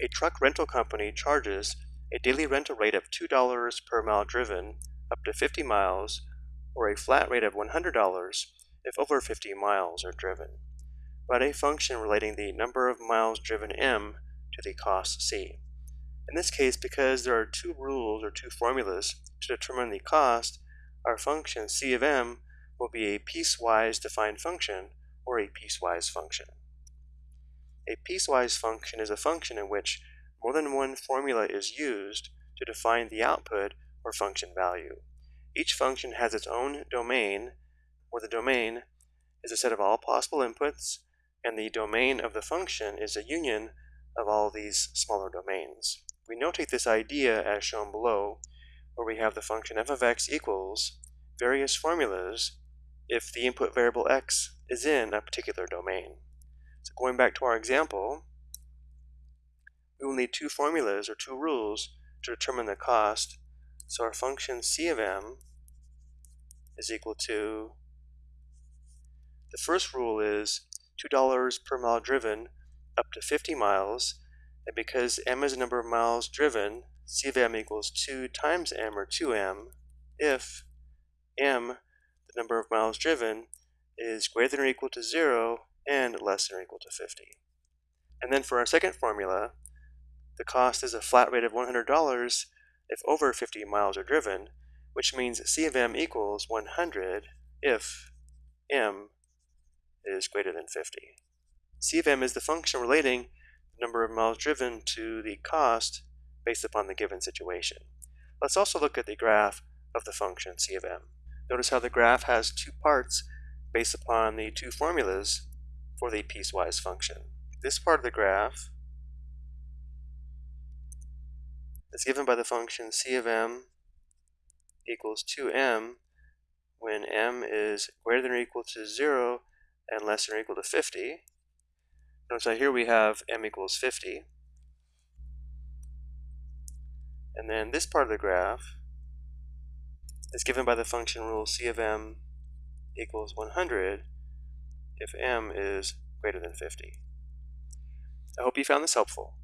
A truck rental company charges a daily rental rate of $2 per mile driven up to 50 miles or a flat rate of $100 if over 50 miles are driven. Write a function relating the number of miles driven m to the cost c. In this case, because there are two rules or two formulas to determine the cost, our function c of m will be a piecewise defined function or a piecewise function. A piecewise function is a function in which more than one formula is used to define the output or function value. Each function has its own domain, where the domain is a set of all possible inputs, and the domain of the function is a union of all these smaller domains. We notate this idea as shown below, where we have the function f of x equals various formulas if the input variable x is in a particular domain. So going back to our example, we will need two formulas or two rules to determine the cost. So our function c of m is equal to, the first rule is $2 per mile driven up to 50 miles, and because m is the number of miles driven, c of m equals 2 times m or 2m if m, the number of miles driven, is greater than or equal to 0 and less than or equal to 50. And then for our second formula, the cost is a flat rate of $100 if over 50 miles are driven, which means C of m equals 100 if m is greater than 50. C of m is the function relating the number of miles driven to the cost based upon the given situation. Let's also look at the graph of the function C of m. Notice how the graph has two parts based upon the two formulas for the piecewise function. This part of the graph is given by the function c of m equals 2m when m is greater than or equal to 0 and less than or equal to 50. Notice that here we have m equals 50. And then this part of the graph is given by the function rule c of m equals 100 if m is greater than 50. I hope you found this helpful.